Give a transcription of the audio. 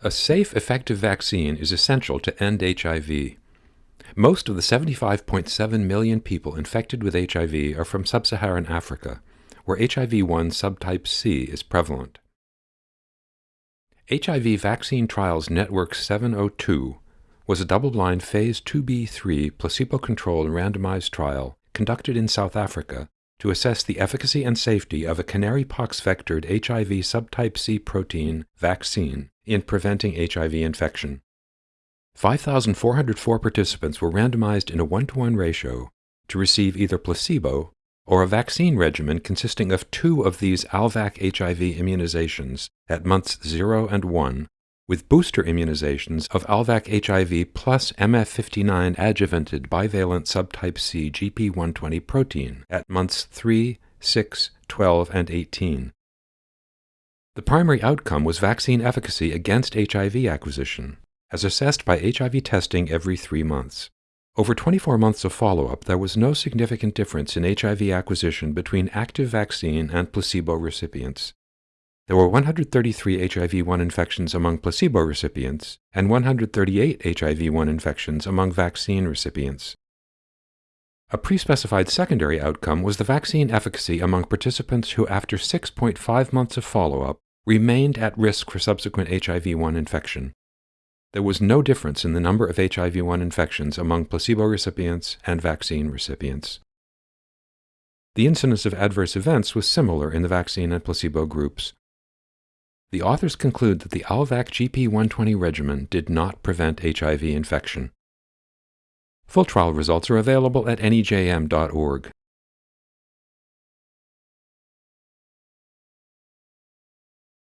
A safe, effective vaccine is essential to end HIV. Most of the 75.7 million people infected with HIV are from sub-Saharan Africa, where HIV-1 subtype C is prevalent. HIV Vaccine Trials Network 702 was a double-blind Phase 2b3 placebo-controlled randomized trial conducted in South Africa to assess the efficacy and safety of a canary pox vectored HIV subtype C protein vaccine in preventing HIV infection. 5,404 participants were randomized in a one-to-one ratio to receive either placebo or a vaccine regimen consisting of two of these Alvac HIV immunizations at months 0 and 1, with booster immunizations of Alvac HIV plus MF59 adjuvanted bivalent subtype C GP120 protein at months 3, 6, 12, and 18. The primary outcome was vaccine efficacy against HIV acquisition, as assessed by HIV testing every three months. Over 24 months of follow-up, there was no significant difference in HIV acquisition between active vaccine and placebo recipients. There were 133 HIV-1 infections among placebo recipients and 138 HIV-1 infections among vaccine recipients. A pre-specified secondary outcome was the vaccine efficacy among participants who after 6.5 months of follow-up remained at risk for subsequent HIV-1 infection. There was no difference in the number of HIV-1 infections among placebo recipients and vaccine recipients. The incidence of adverse events was similar in the vaccine and placebo groups. The authors conclude that the Alvac GP120 regimen did not prevent HIV infection. Full trial results are available at nejm.org.